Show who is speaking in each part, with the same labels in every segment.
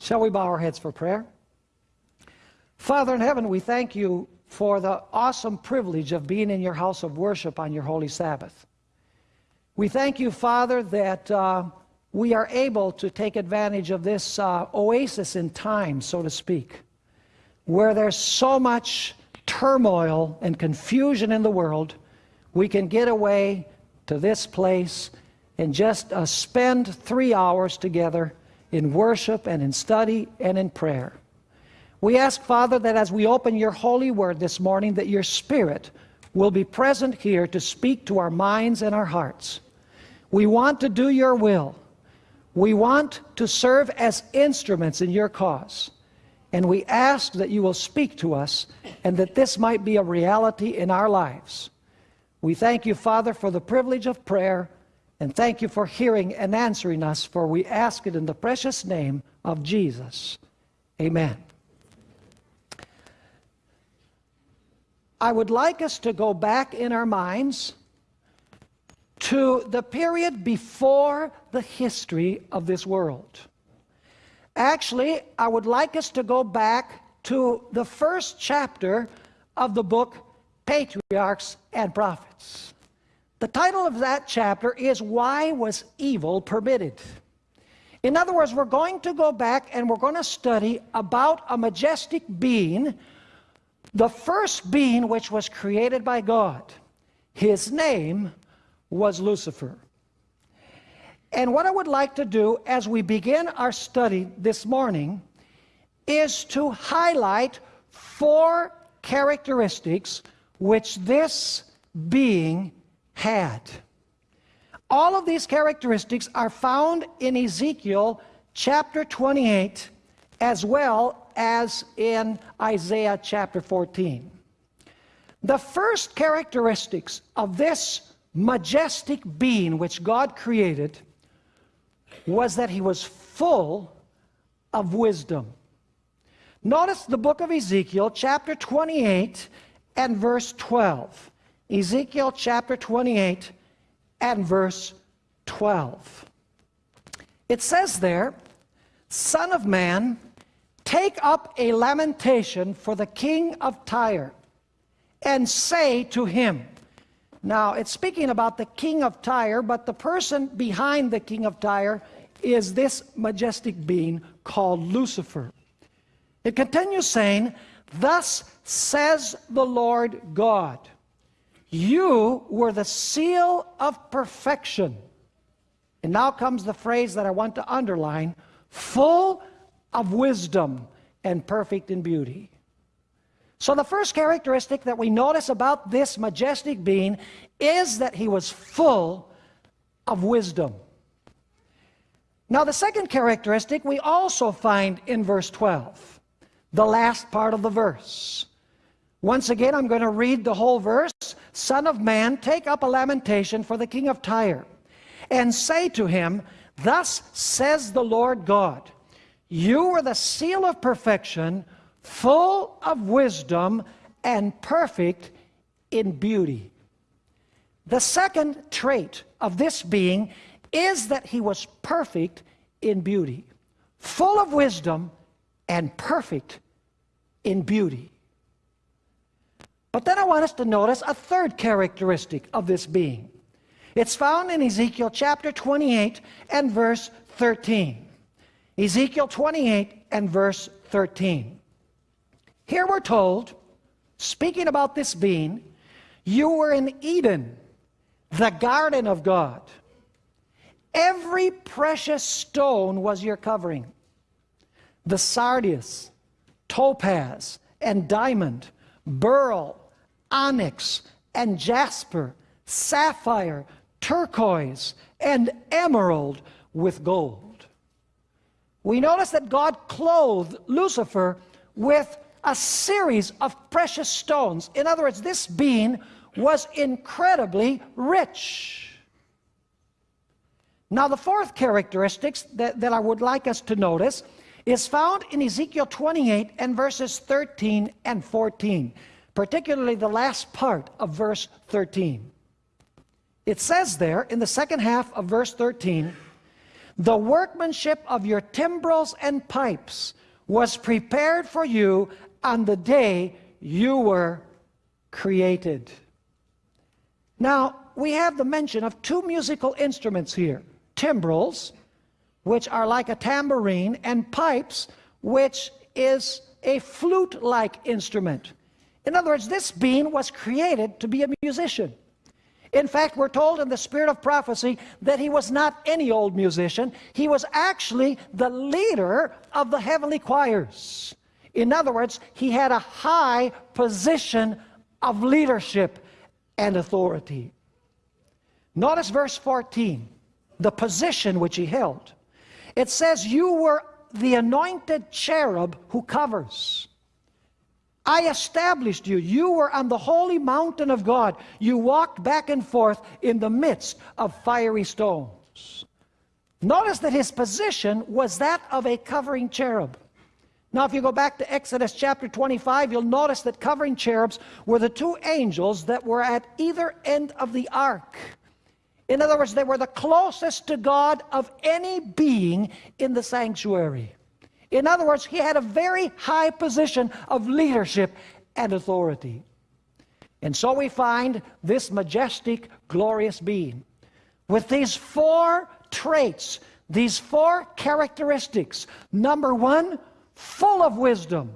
Speaker 1: Shall we bow our heads for prayer? Father in heaven, we thank you for the awesome privilege of being in your house of worship on your holy Sabbath. We thank you, Father, that uh, we are able to take advantage of this uh, oasis in time, so to speak, where there's so much turmoil and confusion in the world, we can get away to this place and just uh, spend three hours together in worship and in study and in prayer. We ask, Father, that as we open your holy word this morning, that your spirit will be present here to speak to our minds and our hearts. We want to do your will. We want to serve as instruments in your cause. And we ask that you will speak to us and that this might be a reality in our lives. We thank you, Father, for the privilege of prayer and thank you for hearing and answering us, for we ask it in the precious name of Jesus. Amen. I would like us to go back in our minds to the period before the history of this world. Actually, I would like us to go back to the first chapter of the book Patriarchs and Prophets. The title of that chapter is Why Was Evil Permitted? In other words, we're going to go back and we're going to study about a majestic being, the first being which was created by God. His name was Lucifer. And what I would like to do as we begin our study this morning is to highlight four characteristics which this being had. All of these characteristics are found in Ezekiel chapter 28 as well as in Isaiah chapter 14. The first characteristics of this majestic being which God created was that he was full of wisdom. Notice the book of Ezekiel, chapter 28 and verse 12. Ezekiel chapter 28 and verse 12. It says there, Son of man, take up a lamentation for the king of Tyre, and say to him, now, it's speaking about the king of Tyre, but the person behind the king of Tyre is this majestic being called Lucifer. It continues saying, Thus says the Lord God, you were the seal of perfection. And now comes the phrase that I want to underline, full of wisdom and perfect in beauty. So the first characteristic that we notice about this majestic being is that he was full of wisdom. Now the second characteristic we also find in verse 12, the last part of the verse. Once again, I'm going to read the whole verse. Son of man, take up a lamentation for the king of Tyre, and say to him, Thus says the Lord God, You are the seal of perfection, full of wisdom and perfect in beauty. The second trait of this being is that he was perfect in beauty, full of wisdom and perfect in beauty. But then I want us to notice a third characteristic of this being. It's found in Ezekiel chapter 28 and verse 13. Ezekiel 28 and verse 13. Here we're told, speaking about this being, you were in Eden, the garden of God. Every precious stone was your covering. The sardius, topaz, and diamond, beryl, onyx, and jasper, sapphire, turquoise, and emerald with gold. We notice that God clothed Lucifer with a series of precious stones. In other words, this being was incredibly rich. Now, the fourth characteristic that, that I would like us to notice is found in Ezekiel 28 and verses 13 and 14, particularly the last part of verse 13. It says there in the second half of verse 13, The workmanship of your timbrels and pipes was prepared for you on the day you were created. Now, we have the mention of two musical instruments here timbrels, which are like a tambourine, and pipes, which is a flute like instrument. In other words, this being was created to be a musician. In fact, we're told in the spirit of prophecy that he was not any old musician. He was actually the leader of the heavenly choirs. In other words, he had a high position of leadership and authority. Notice verse 14, the position which he held. It says, You were the anointed cherub who covers. I established you. You were on the holy mountain of God. You walked back and forth in the midst of fiery stones. Notice that his position was that of a covering cherub. Now, if you go back to Exodus chapter 25, you'll notice that covering cherubs were the two angels that were at either end of the ark. In other words, they were the closest to God of any being in the sanctuary. In other words, he had a very high position of leadership and authority. And so we find this majestic, glorious being with these four traits, these four characteristics. Number one, full of wisdom.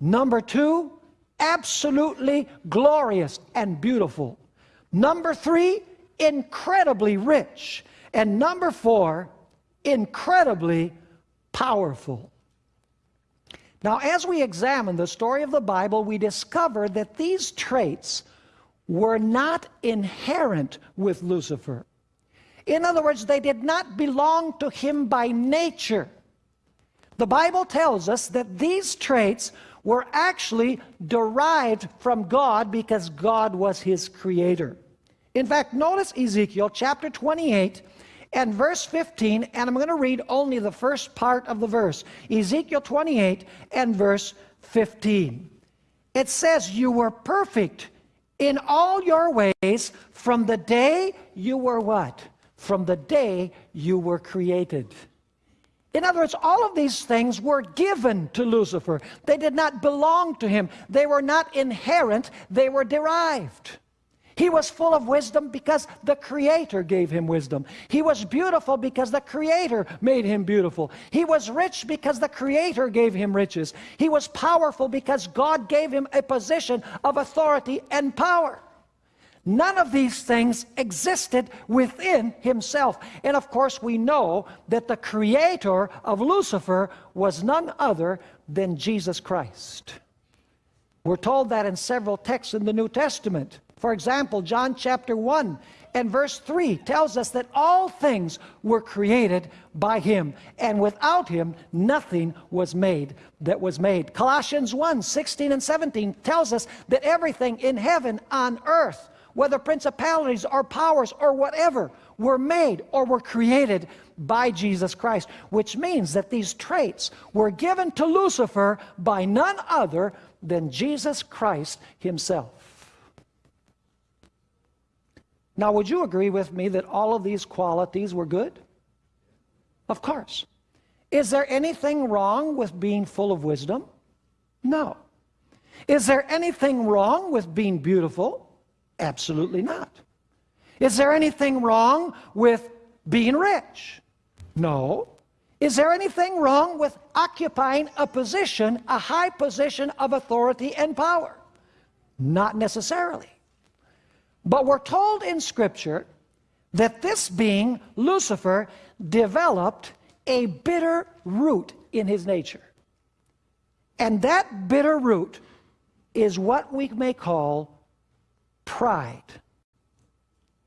Speaker 1: Number two, absolutely glorious and beautiful. Number three, incredibly rich. And number four, incredibly powerful. Now, as we examine the story of the Bible, we discover that these traits were not inherent with Lucifer. In other words, they did not belong to him by nature. The Bible tells us that these traits were actually derived from God because God was his creator. In fact, notice Ezekiel chapter 28 and verse 15, and I'm going to read only the first part of the verse. Ezekiel 28 and verse 15. It says, You were perfect in all your ways from the day you were what? From the day you were created. In other words, all of these things were given to Lucifer. They did not belong to him. They were not inherent, they were derived. He was full of wisdom because the Creator gave him wisdom. He was beautiful because the Creator made him beautiful. He was rich because the Creator gave him riches. He was powerful because God gave him a position of authority and power. None of these things existed within himself. And of course, we know that the creator of Lucifer was none other than Jesus Christ. We're told that in several texts in the New Testament. For example, John chapter 1 and verse 3 tells us that all things were created by him, and without him nothing was made that was made. Colossians 1 16 and 17 tells us that everything in heaven, on earth, whether principalities or powers or whatever, were made or were created by Jesus Christ, which means that these traits were given to Lucifer by none other than Jesus Christ himself. Now, would you agree with me that all of these qualities were good? Of course. Is there anything wrong with being full of wisdom? No. Is there anything wrong with being beautiful? Absolutely not. Is there anything wrong with being rich? No. Is there anything wrong with occupying a position, a high position of authority and power? Not necessarily. But we're told in Scripture that this being, Lucifer, developed a bitter root in his nature. And that bitter root is what we may call pride.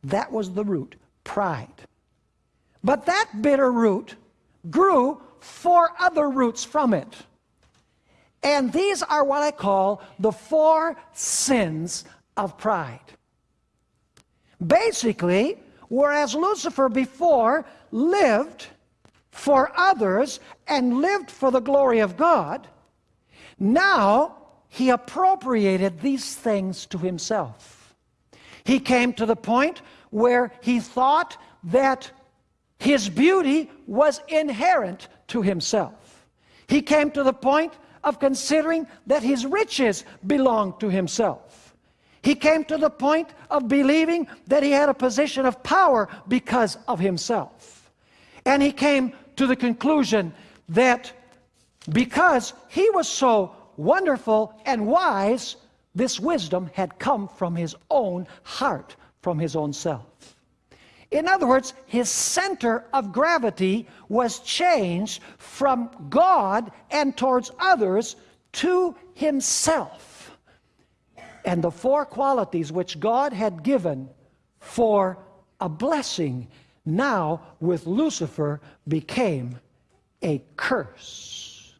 Speaker 1: That was the root, pride. But that bitter root grew four other roots from it. And these are what I call the four sins of pride. Basically, whereas Lucifer before lived for others and lived for the glory of God, now he appropriated these things to himself. He came to the point where he thought that his beauty was inherent to himself. He came to the point of considering that his riches belonged to himself. He came to the point of believing that he had a position of power because of himself. And he came to the conclusion that because he was so wonderful and wise, this wisdom had come from his own heart, from his own self. In other words, his center of gravity was changed from God and towards others to himself. And the four qualities which God had given for a blessing now with Lucifer became a curse.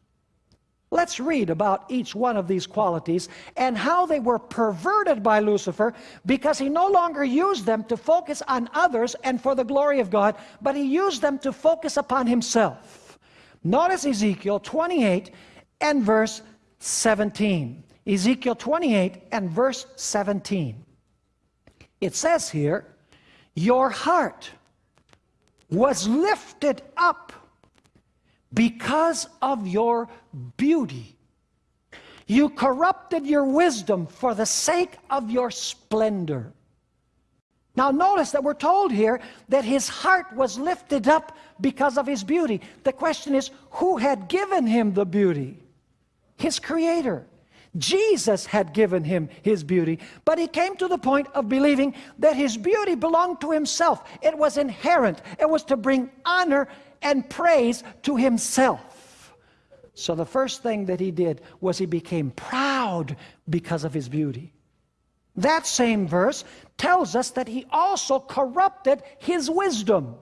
Speaker 1: Let's read about each one of these qualities and how they were perverted by Lucifer because he no longer used them to focus on others and for the glory of God, but he used them to focus upon himself. Notice Ezekiel 28 and verse 17. Ezekiel 28 and verse 17. It says here, Your heart was lifted up because of your beauty. You corrupted your wisdom for the sake of your splendor. Now notice that we're told here that his heart was lifted up because of his beauty. The question is, who had given him the beauty? His creator. Jesus had given him his beauty, but he came to the point of believing that his beauty belonged to himself. It was inherent. It was to bring honor and praise to himself. So the first thing that he did was he became proud because of his beauty. That same verse tells us that he also corrupted his wisdom.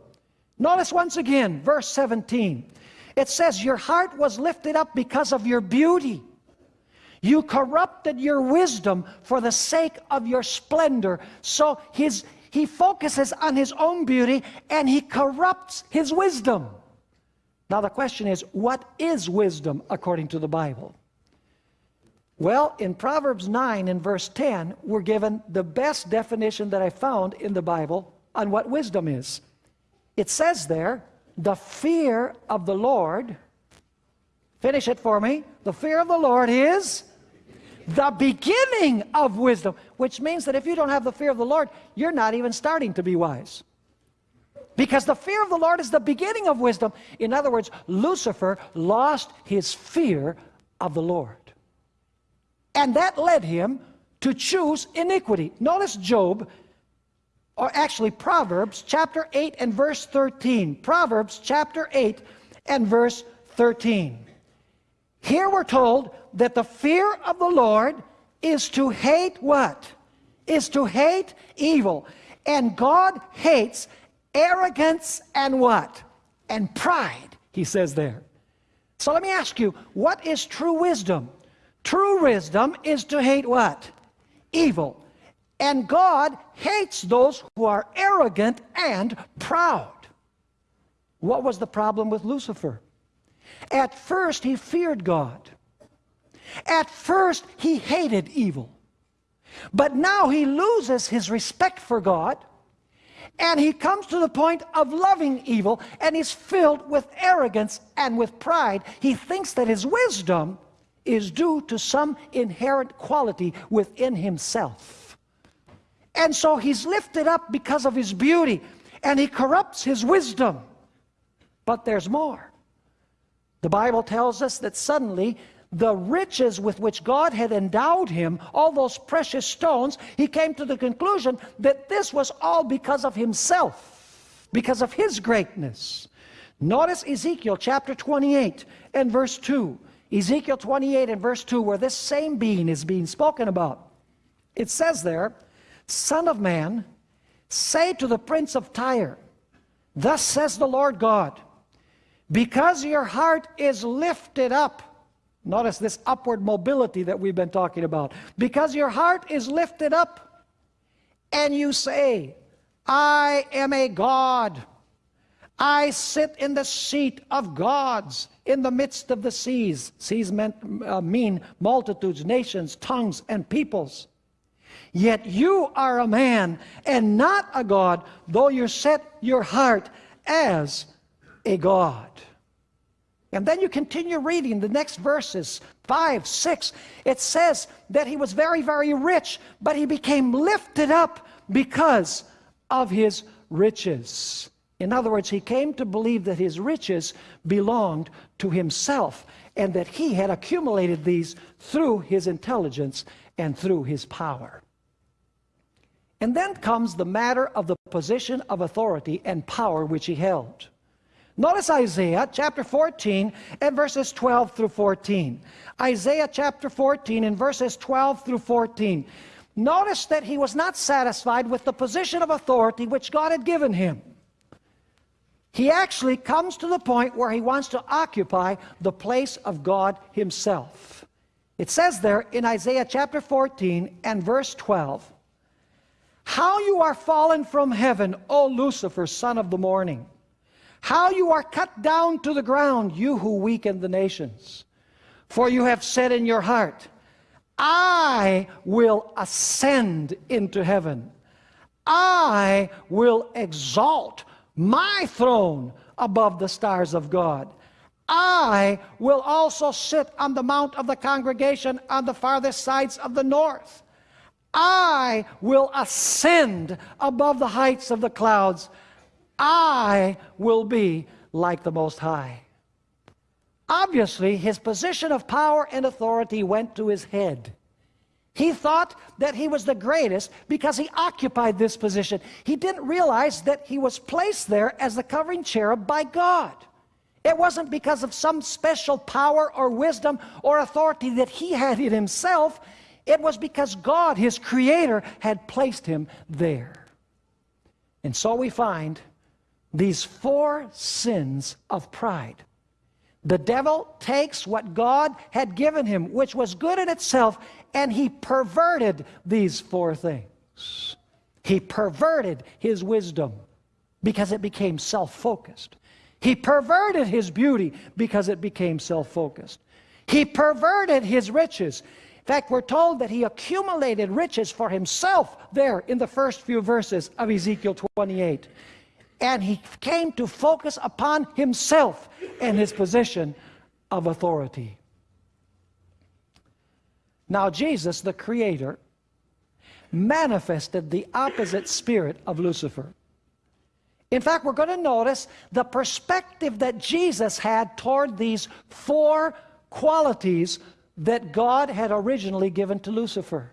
Speaker 1: Notice once again, verse 17. It says, Your heart was lifted up because of your beauty. You corrupted your wisdom for the sake of your splendor. So his, he focuses on his own beauty and he corrupts his wisdom. Now the question is, what is wisdom according to the Bible? Well, in Proverbs 9 and verse 10, we're given the best definition that I found in the Bible on what wisdom is. It says there, the fear of the Lord, finish it for me, the fear of the Lord is the beginning of wisdom, which means that if you don't have the fear of the Lord, you're not even starting to be wise. Because the fear of the Lord is the beginning of wisdom. In other words, Lucifer lost his fear of the Lord. And that led him to choose iniquity. Notice Job, or actually Proverbs chapter 8 and verse 13. Proverbs chapter 8 and verse 13. Here we're told that the fear of the Lord is to hate what? Is to hate evil. And God hates arrogance and what? And pride, he says there. So let me ask you, what is true wisdom? True wisdom is to hate what? Evil. And God hates those who are arrogant and proud. What was the problem with Lucifer? At first, he feared God. At first, he hated evil. But now he loses his respect for God, and he comes to the point of loving evil, and he's filled with arrogance and with pride. He thinks that his wisdom is due to some inherent quality within himself. And so he's lifted up because of his beauty, and he corrupts his wisdom. But there's more. The Bible tells us that suddenly the riches with which God had endowed him, all those precious stones, he came to the conclusion that this was all because of himself, because of his greatness. Notice Ezekiel chapter 28 and verse 2. Ezekiel 28 and verse 2, where this same being is being spoken about. It says there, Son of man, say to the prince of Tyre, Thus says the Lord God, because your heart is lifted up. Notice this upward mobility that we've been talking about. Because your heart is lifted up and you say, I am a God. I sit in the seat of gods in the midst of the seas. Seas meant, uh, mean multitudes, nations, tongues, and peoples. Yet you are a man and not a God, though you set your heart as a God. And then you continue reading the next verses, 5, 6. It says that he was very, very rich, but he became lifted up because of his riches. In other words, he came to believe that his riches belonged to himself and that he had accumulated these through his intelligence and through his power. And then comes the matter of the position of authority and power which he held. Notice Isaiah chapter 14 and verses 12 through 14. Isaiah chapter 14 and verses 12 through 14. Notice that he was not satisfied with the position of authority which God had given him. He actually comes to the point where he wants to occupy the place of God himself. It says there in Isaiah chapter 14 and verse 12, How you are fallen from heaven, O Lucifer, son of the morning. How you are cut down to the ground, you who weaken the nations. For you have said in your heart, I will ascend into heaven. I will exalt my throne above the stars of God. I will also sit on the mount of the congregation on the farthest sides of the north. I will ascend above the heights of the clouds. I will be like the Most High. Obviously, his position of power and authority went to his head. He thought that he was the greatest because he occupied this position. He didn't realize that he was placed there as the covering cherub by God. It wasn't because of some special power or wisdom or authority that he had in himself. It was because God, his creator, had placed him there. And so we find these four sins of pride. The devil takes what God had given him, which was good in itself, and he perverted these four things. He perverted his wisdom because it became self focused. He perverted his beauty because it became self focused. He perverted his riches. In fact, we're told that he accumulated riches for himself there in the first few verses of Ezekiel 28. And he came to focus upon himself and his position of authority. Now, Jesus, the Creator, manifested the opposite spirit of Lucifer. In fact, we're going to notice the perspective that Jesus had toward these four qualities that God had originally given to Lucifer.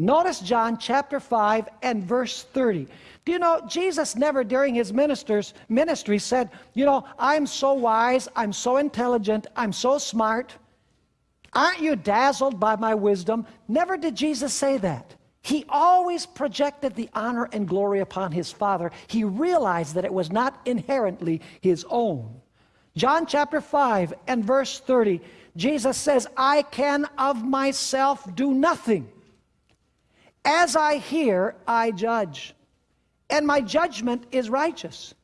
Speaker 1: Notice John chapter 5 and verse 30. Do you know, Jesus never during his ministers, ministry said, you know, I'm so wise, I'm so intelligent, I'm so smart. Aren't you dazzled by my wisdom? Never did Jesus say that. He always projected the honor and glory upon his Father. He realized that it was not inherently his own. John chapter 5 and verse 30, Jesus says, I can of myself do nothing. As I hear, I judge, and my judgment is righteous,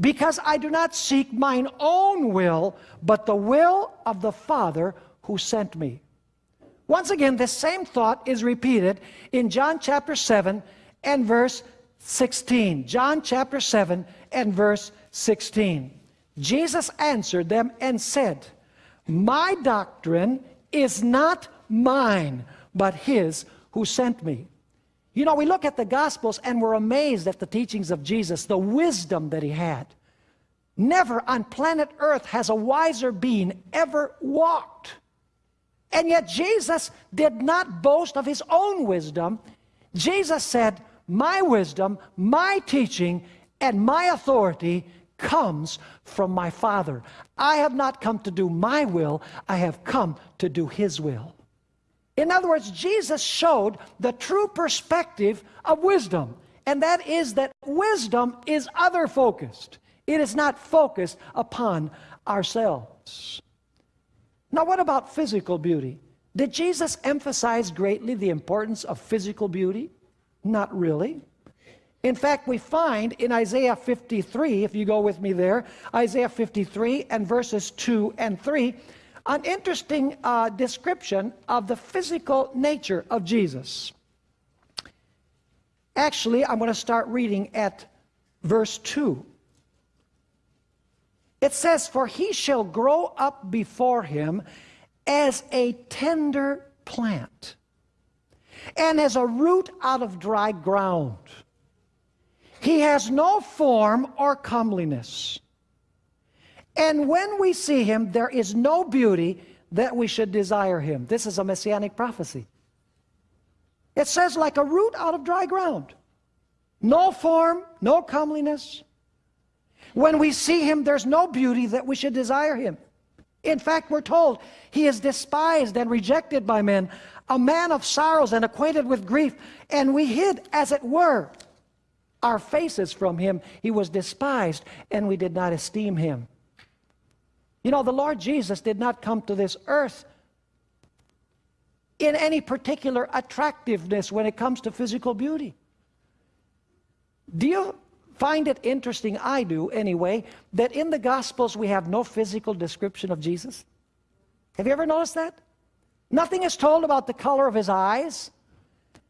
Speaker 1: because I do not seek mine own will, but the will of the Father who sent me. Once again, this same thought is repeated in John chapter 7 and verse 16. John chapter 7 and verse 16. Jesus answered them and said, My doctrine is not mine, but his who sent me. You know, we look at the Gospels and we're amazed at the teachings of Jesus, the wisdom that he had. Never on planet Earth has a wiser being ever walked. And yet Jesus did not boast of his own wisdom. Jesus said, My wisdom, my teaching, and my authority comes from my Father. I have not come to do my will, I have come to do his will. In other words, Jesus showed the true perspective of wisdom, and that is that wisdom is other focused. It is not focused upon ourselves. Now, what about physical beauty? Did Jesus emphasize greatly the importance of physical beauty? Not really. In fact, we find in Isaiah 53, if you go with me there, Isaiah 53 and verses 2 and 3, an interesting uh, description of the physical nature of Jesus. Actually, I'm going to start reading at verse 2 It says, For he shall grow up before him as a tender plant and as a root out of dry ground. He has no form or comeliness. And when we see him, there is no beauty that we should desire him. This is a messianic prophecy. It says, like a root out of dry ground. No form, no comeliness. When we see him, there's no beauty that we should desire him. In fact, we're told he is despised and rejected by men, a man of sorrows and acquainted with grief, and we hid, as it were, our faces from him. He was despised, and we did not esteem him. You know, the Lord Jesus did not come to this earth in any particular attractiveness when it comes to physical beauty. Do you find it interesting, I do anyway, that in the Gospels we have no physical description of Jesus? Have you ever noticed that? Nothing is told about the color of his eyes.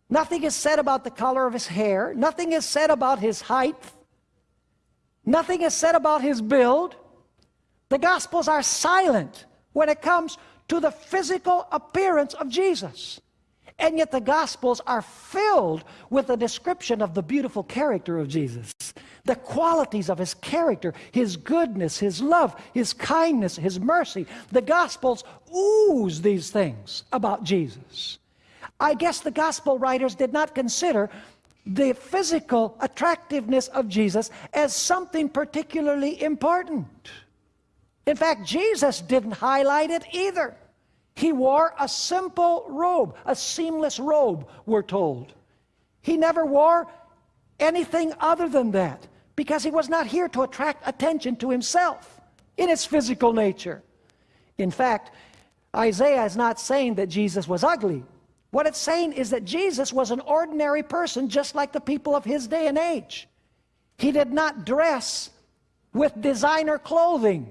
Speaker 1: Nothing is said about the color of his hair. Nothing is said about his height. Nothing is said about his build. The Gospels are silent when it comes to the physical appearance of Jesus. And yet the Gospels are filled with a description of the beautiful character of Jesus. The qualities of his character, his goodness, his love, his kindness, his mercy. The Gospels ooze these things about Jesus. I guess the Gospel writers did not consider the physical attractiveness of Jesus as something particularly important. In fact, Jesus didn't highlight it either. He wore a simple robe, a seamless robe, we're told. He never wore anything other than that because he was not here to attract attention to himself in his physical nature. In fact, Isaiah is not saying that Jesus was ugly. What it's saying is that Jesus was an ordinary person just like the people of his day and age. He did not dress with designer clothing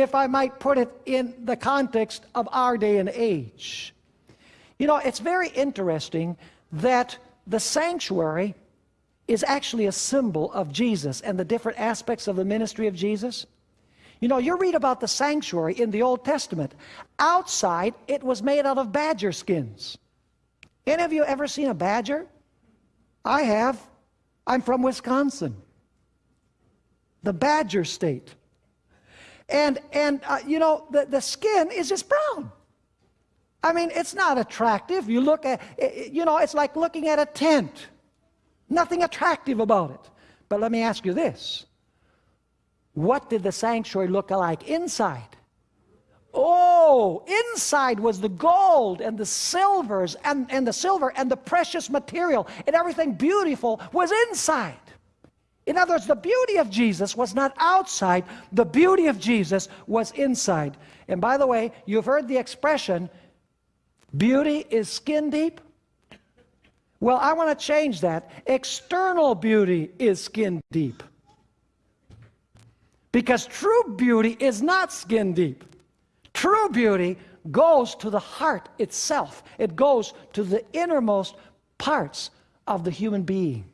Speaker 1: if I might put it in the context of our day and age. You know, it's very interesting that the sanctuary is actually a symbol of Jesus and the different aspects of the ministry of Jesus. You know, you read about the sanctuary in the Old Testament. Outside, it was made out of badger skins. Any of you ever seen a badger? I have. I'm from Wisconsin, the badger state. And, and uh, you know, the, the skin is just brown. I mean, it's not attractive. You look at, you know, it's like looking at a tent. Nothing attractive about it. But let me ask you this. What did the sanctuary look like inside? Oh, inside was the gold and the silvers and, and the silver and the precious material and everything beautiful was inside. In other words, the beauty of Jesus was not outside, the beauty of Jesus was inside. And by the way, you've heard the expression, beauty is skin deep. Well, I want to change that. External beauty is skin deep. Because true beauty is not skin deep. True beauty goes to the heart itself, it goes to the innermost parts of the human being.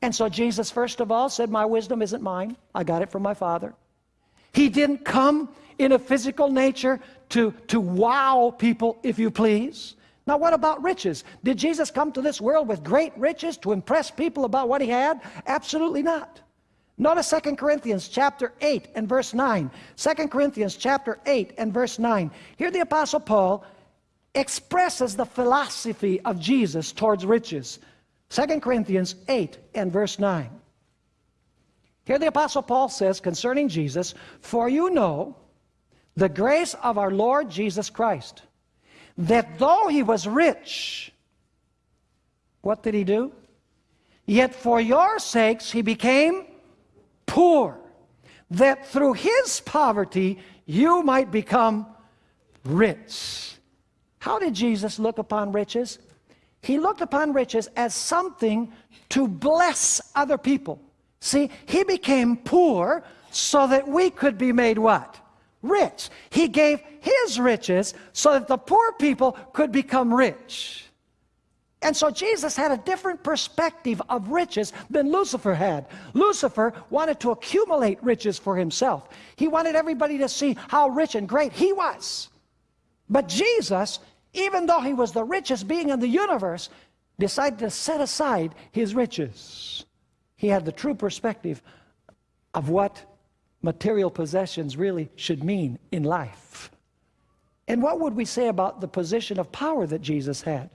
Speaker 1: And so Jesus, first of all, said, My wisdom isn't mine. I got it from my Father. He didn't come in a physical nature to, to wow people, if you please. Now, what about riches? Did Jesus come to this world with great riches to impress people about what he had? Absolutely not. Notice 2 Corinthians chapter 8 and verse 9. 2 Corinthians chapter 8 and verse 9. Here the Apostle Paul expresses the philosophy of Jesus towards riches. 2 Corinthians 8 and verse 9. Here the Apostle Paul says concerning Jesus, For you know the grace of our Lord Jesus Christ, that though he was rich, what did he do? Yet for your sakes he became poor, that through his poverty you might become rich. How did Jesus look upon riches? He looked upon riches as something to bless other people. See, he became poor so that we could be made what? Rich. He gave his riches so that the poor people could become rich. And so Jesus had a different perspective of riches than Lucifer had. Lucifer wanted to accumulate riches for himself. He wanted everybody to see how rich and great he was. But Jesus, even though he was the richest being in the universe, decided to set aside his riches. He had the true perspective of what material possessions really should mean in life. And what would we say about the position of power that Jesus had?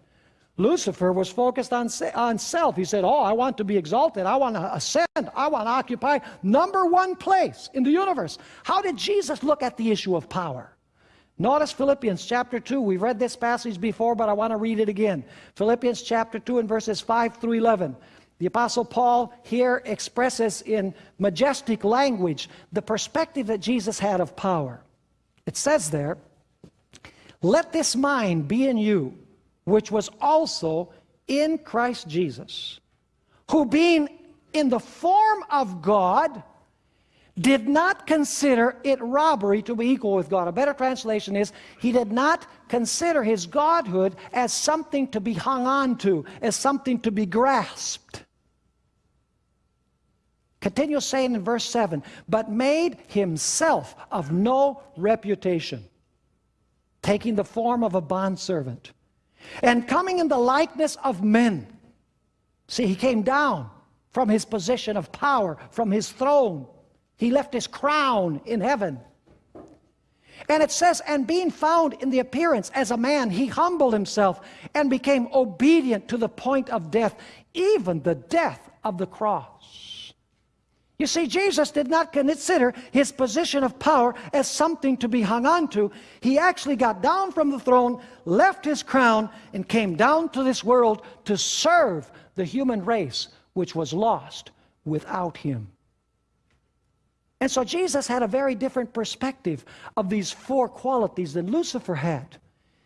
Speaker 1: Lucifer was focused on, on self. He said, Oh, I want to be exalted. I want to ascend. I want to occupy number one place in the universe. How did Jesus look at the issue of power? Notice Philippians chapter 2. We've read this passage before, but I want to read it again. Philippians chapter 2 and verses 5 through 11. The Apostle Paul here expresses in majestic language the perspective that Jesus had of power. It says there, Let this mind be in you which was also in Christ Jesus, who being in the form of God, did not consider it robbery to be equal with God. A better translation is, he did not consider his godhood as something to be hung on to, as something to be grasped. Continue saying in verse 7, but made himself of no reputation, taking the form of a bondservant and coming in the likeness of men. See, he came down from his position of power, from his throne. He left his crown in heaven. And it says, and being found in the appearance as a man, he humbled himself and became obedient to the point of death, even the death of the cross. You see, Jesus did not consider his position of power as something to be hung on to. He actually got down from the throne, left his crown, and came down to this world to serve the human race, which was lost without him. And so Jesus had a very different perspective of these four qualities than Lucifer had.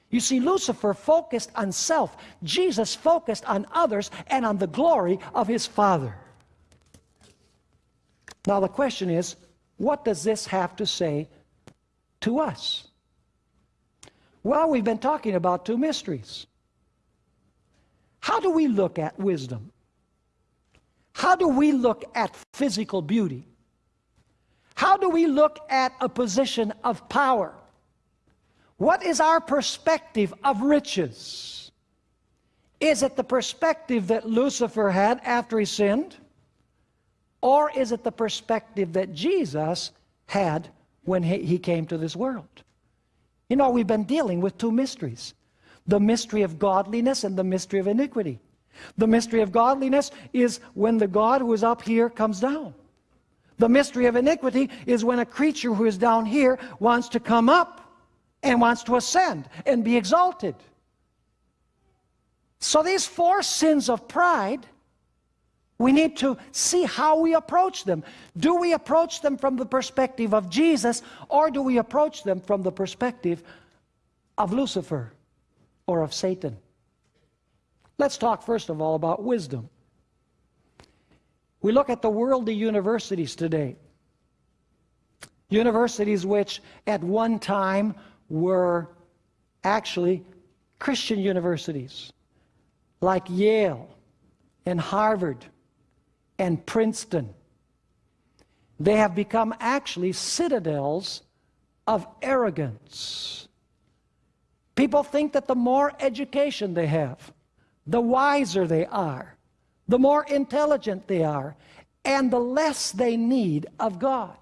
Speaker 1: You see, Lucifer focused on self. Jesus focused on others and on the glory of his Father. Now the question is, what does this have to say to us? Well, we've been talking about two mysteries. How do we look at wisdom? How do we look at physical beauty? How do we look at a position of power? What is our perspective of riches? Is it the perspective that Lucifer had after he sinned? Or is it the perspective that Jesus had when he came to this world? You know, we've been dealing with two mysteries the mystery of godliness and the mystery of iniquity. The mystery of godliness is when the God who is up here comes down. The mystery of iniquity is when a creature who is down here wants to come up and wants to ascend and be exalted. So these four sins of pride we need to see how we approach them. Do we approach them from the perspective of Jesus or do we approach them from the perspective of Lucifer or of Satan? Let's talk first of all about wisdom. We look at the worldly universities today. Universities which at one time were actually Christian universities like Yale and Harvard and Princeton. They have become actually citadels of arrogance. People think that the more education they have, the wiser they are, the more intelligent they are, and the less they need of God.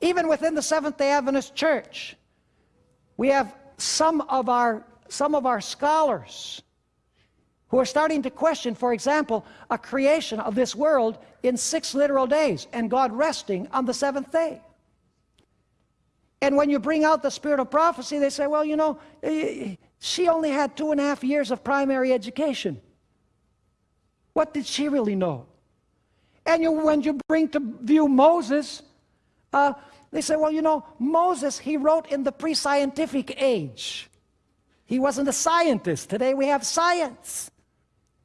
Speaker 1: Even within the Seventh-day Adventist Church, we have some of our, some of our scholars who are starting to question, for example, a creation of this world in six literal days and God resting on the seventh day. And when you bring out the spirit of prophecy, they say, well, you know, eh, she only had two and a half years of primary education. What did she really know? And you, when you bring to view Moses, uh, they say, well, you know, Moses, he wrote in the pre-scientific age. He wasn't a scientist. Today we have science.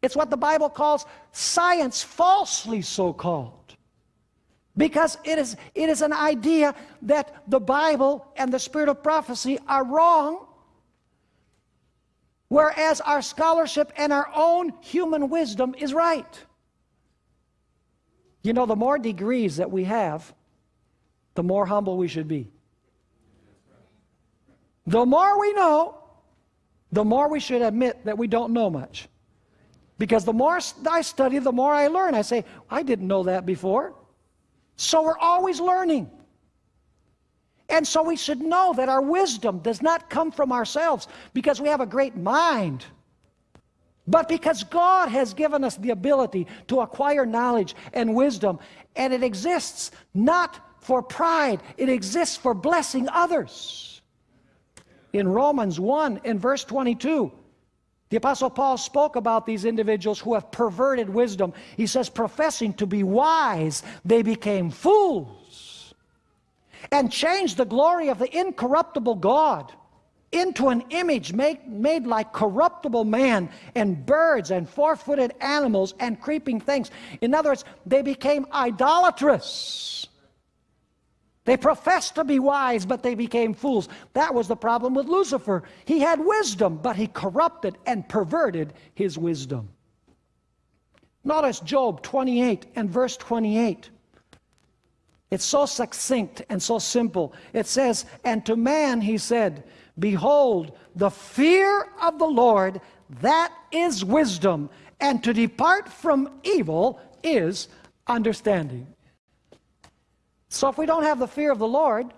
Speaker 1: It's what the Bible calls science, falsely so called. Because it is, it is an idea that the Bible and the spirit of prophecy are wrong. Whereas our scholarship and our own human wisdom is right. You know, the more degrees that we have, the more humble we should be. The more we know, the more we should admit that we don't know much. Because the more I study, the more I learn. I say, I didn't know that before. So we're always learning. And so we should know that our wisdom does not come from ourselves because we have a great mind, but because God has given us the ability to acquire knowledge and wisdom, and it exists not for pride, it exists for blessing others. In Romans 1 and verse 22, the Apostle Paul spoke about these individuals who have perverted wisdom. He says, professing to be wise, they became fools and changed the glory of the incorruptible God into an image made, made like corruptible man and birds and four-footed animals and creeping things. In other words, they became idolatrous. They professed to be wise, but they became fools. That was the problem with Lucifer. He had wisdom, but he corrupted and perverted his wisdom. Notice Job 28 and verse 28. It's so succinct and so simple. It says, And to man he said, Behold, the fear of the Lord, that is wisdom, and to depart from evil is understanding. So if we don't have the fear of the Lord,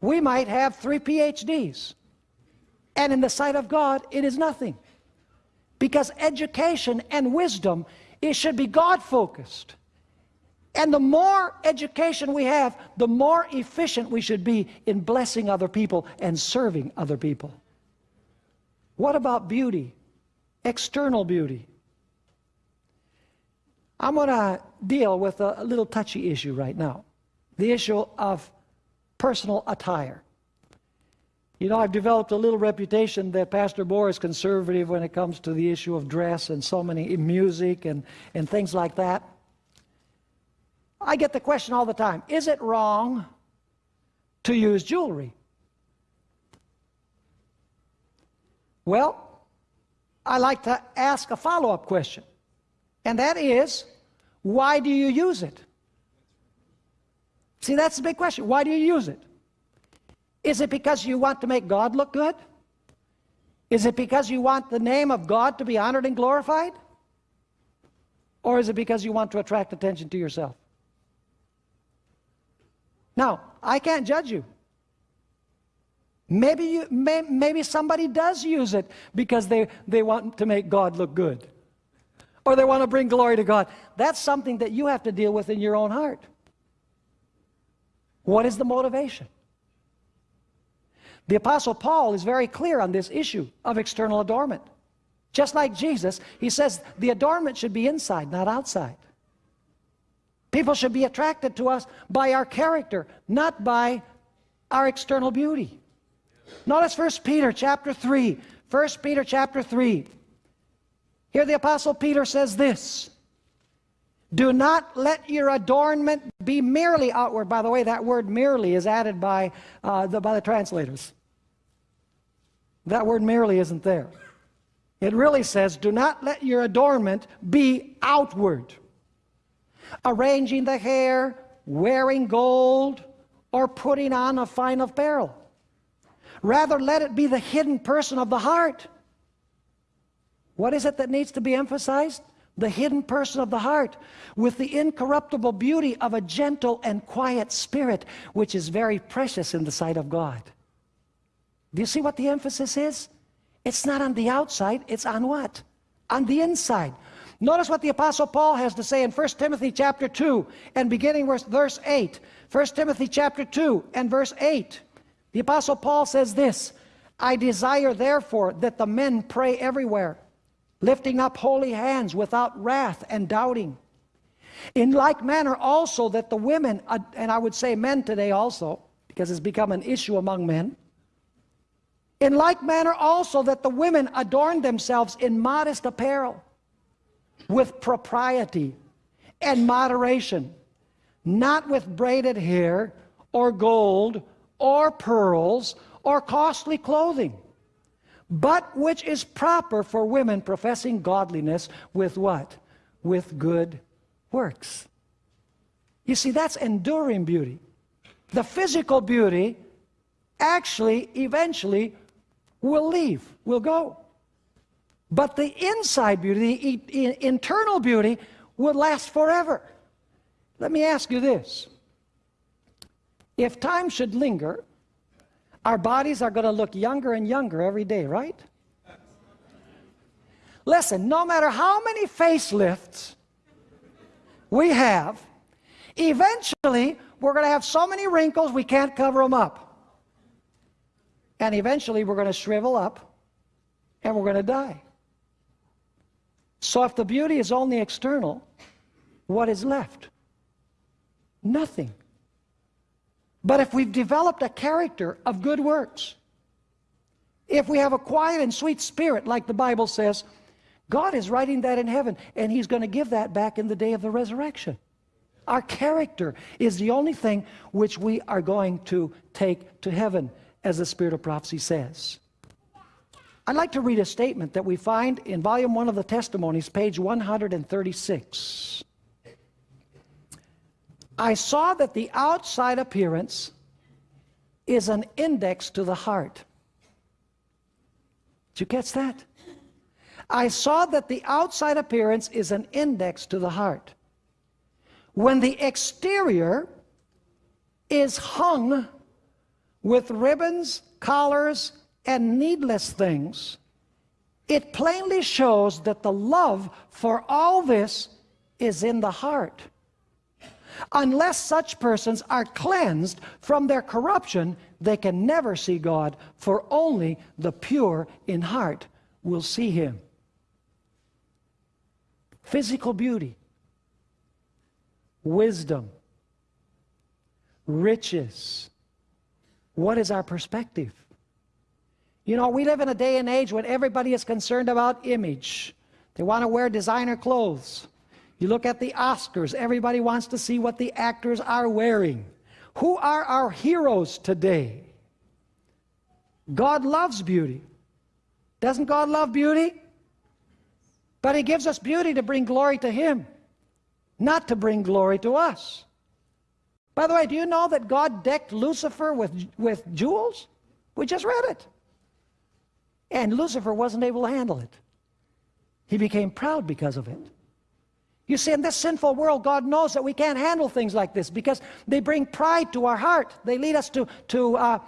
Speaker 1: we might have three PhDs. And in the sight of God, it is nothing. Because education and wisdom, it should be God-focused. And the more education we have, the more efficient we should be in blessing other people and serving other people. What about beauty? External beauty. I'm going to deal with a, little touchy issue right now the issue of personal attire. You know, I've developed a little reputation that Pastor Bohr is conservative when it comes to the issue of dress and so many music and, and things like that. I get the question all the time, is it wrong to use jewelry? Well, I like to ask a follow-up question, and that is, why do you use it? See, that's the big question. Why do you use it? Is it because you want to make God look good? Is it because you want the name of God to be honored and glorified? Or is it because you want to attract attention to yourself? Now, I can't judge you. Maybe, you, may, maybe somebody does use it because they, they want to make God look good. Or they want to bring glory to God. That's something that you have to deal with in your own heart. What is the motivation? The Apostle Paul is very clear on this issue of external adornment. Just like Jesus, he says the adornment should be inside, not outside. People should be attracted to us by our character, not by our external beauty. Notice 1 Peter chapter 3. 1 Peter chapter 3. Here the Apostle Peter says this. Do not let your adornment be merely outward. By the way, that word merely is added by, uh, the, by the translators. That word merely isn't there. It really says, do not let your adornment be outward. Arranging the hair, wearing gold, or putting on a fine apparel. Rather, let it be the hidden person of the heart. What is it that needs to be emphasized? the hidden person of the heart, with the incorruptible beauty of a gentle and quiet spirit, which is very precious in the sight of God. Do you see what the emphasis is? It's not on the outside, it's on what? On the inside. Notice what the Apostle Paul has to say in 1 Timothy chapter 2 and beginning with verse 8. 1 Timothy chapter 2 and verse 8. The Apostle Paul says this, I desire therefore that the men pray everywhere lifting up holy hands without wrath and doubting. In like manner also that the women, uh, and I would say men today also, because it's become an issue among men, in like manner also that the women adorn themselves in modest apparel, with propriety and moderation, not with braided hair, or gold, or pearls, or costly clothing, but which is proper for women professing godliness with what? With good works. You see, that's enduring beauty. The physical beauty actually, eventually, will leave, will go. But the inside beauty, the internal beauty, will last forever. Let me ask you this. If time should linger, our bodies are going to look younger and younger every day, right? Listen, no matter how many facelifts we have, eventually we're going to have so many wrinkles we can't cover them up. And eventually we're going to shrivel up and we're going to die. So if the beauty is only external, what is left? Nothing. But if we've developed a character of good works, if we have a quiet and sweet spirit, like the Bible says, God is writing that in heaven, and He's going to give that back in the day of the resurrection. Our character is the only thing which we are going to take to heaven, as the Spirit of prophecy says. I'd like to read a statement that we find in volume 1 of the Testimonies, page 136. I saw that the outside appearance is an index to the heart. Did you catch that? I saw that the outside appearance is an index to the heart. When the exterior is hung with ribbons, collars, and needless things, it plainly shows that the love for all this is in the heart. Unless such persons are cleansed from their corruption, they can never see God, for only the pure in heart will see Him. Physical beauty, wisdom, riches. What is our perspective? You know, we live in a day and age when everybody is concerned about image. They want to wear designer clothes. You look at the Oscars, everybody wants to see what the actors are wearing. Who are our heroes today? God loves beauty. Doesn't God love beauty? But He gives us beauty to bring glory to Him, not to bring glory to us. By the way, do you know that God decked Lucifer with, with jewels? We just read it. And Lucifer wasn't able to handle it. He became proud because of it. You see, in this sinful world, God knows that we can't handle things like this because they bring pride to our heart. They lead us to, to uh,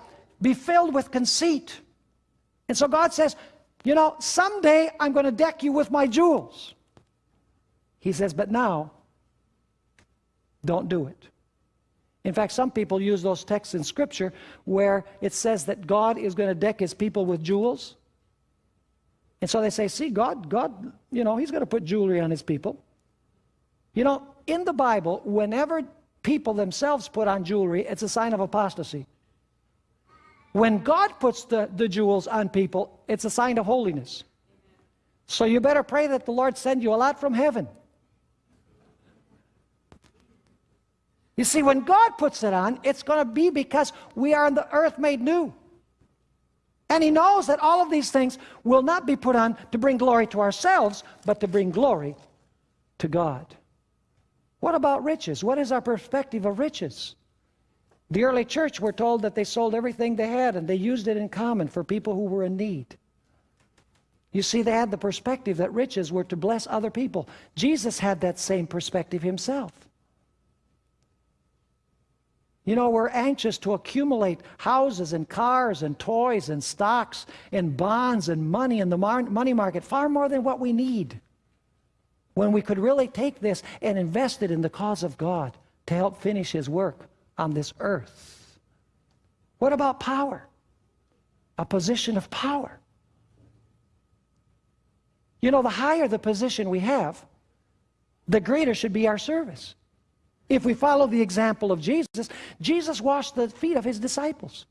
Speaker 1: be filled with conceit. And so God says, you know, someday I'm going to deck you with my jewels. He says, but now, don't do it. In fact, some people use those texts in Scripture where it says that God is going to deck his people with jewels. And so they say, see, God, God, you know, he's going to put jewelry on his people. You know, in the Bible, whenever people themselves put on jewelry, it's a sign of apostasy. When God puts the, the jewels on people, it's a sign of holiness. So you better pray that the Lord send you a lot from heaven. You see, when God puts it on, it's going to be because we are on the earth made new. And He knows that all of these things will not be put on to bring glory to ourselves, but to bring glory to God. What about riches? What is our perspective of riches? The early church were told that they sold everything they had and they used it in common for people who were in need. You see, they had the perspective that riches were to bless other people. Jesus had that same perspective himself. You know, we're anxious to accumulate houses and cars and toys and stocks and bonds and money in the money market far more than what we need when we could really take this and invest it in the cause of God to help finish his work on this earth. What about power? A position of power. You know, the higher the position we have, the greater should be our service. If we follow the example of Jesus, Jesus washed the feet of his disciples.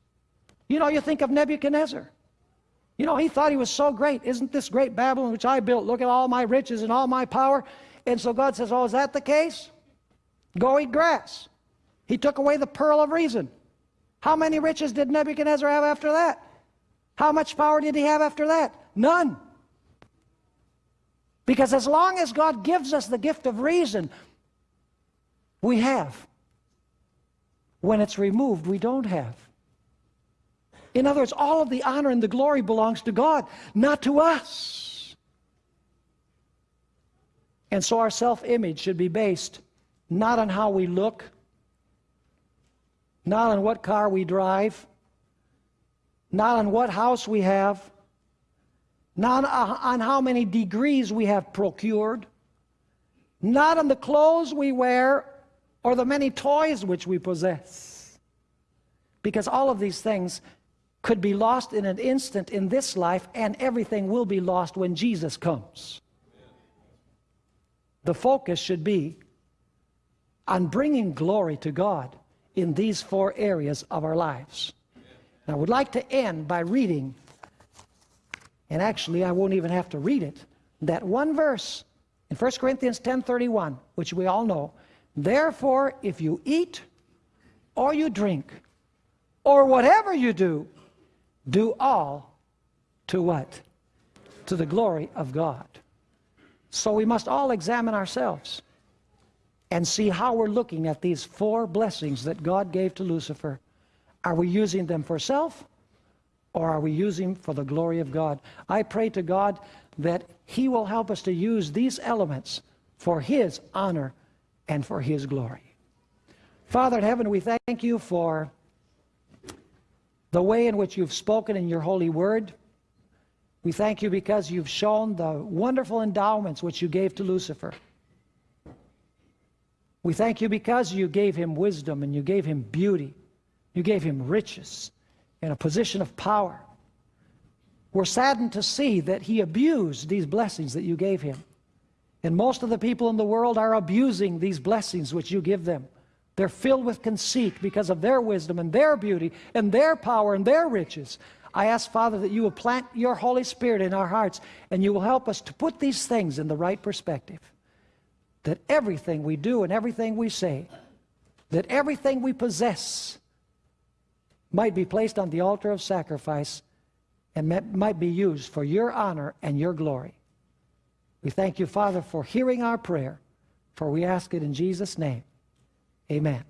Speaker 1: You know, you think of Nebuchadnezzar. You know, he thought he was so great. Isn't this great Babylon which I built? Look at all my riches and all my power. And so God says, oh, is that the case? Go eat grass. He took away the pearl of reason. How many riches did Nebuchadnezzar have after that? How much power did he have after that? None. Because as long as God gives us the gift of reason, we have. When it's removed, we don't have. In other words, all of the honor and the glory belongs to God, not to us. And so our self-image should be based not on how we look, not on what car we drive, not on what house we have, not on uh, how many degrees we have procured, not on the clothes we wear or the many toys which we possess. Because all of these things could be lost in an instant in this life, and everything will be lost when Jesus comes. The focus should be on bringing glory to God in these four areas of our lives. I would like to end by reading, and actually I won't even have to read it, that one verse in 1 Corinthians 10.31, which we all know, Therefore, if you eat or you drink or whatever you do, do all to what? To the glory of God. So we must all examine ourselves and see how we're looking at these four blessings that God gave to Lucifer. Are we using them for self or are we using for the glory of God? I pray to God that He will help us to use these elements for His honor and for His glory. Father in heaven, we thank you for the way in which you've spoken in your holy word. We thank you because you've shown the wonderful endowments which you gave to Lucifer. We thank you because you gave him wisdom and you gave him beauty. You gave him riches and a position of power. We're saddened to see that he abused these blessings that you gave him. And most of the people in the world are abusing these blessings which you give them. They're filled with conceit because of their wisdom and their beauty and their power and their riches. I ask, Father, that you will plant your Holy Spirit in our hearts and you will help us to put these things in the right perspective. That everything we do and everything we say, that everything we possess might be placed on the altar of sacrifice and might be used for your honor and your glory. We thank you, Father, for hearing our prayer, for we ask it in Jesus' name. Amen.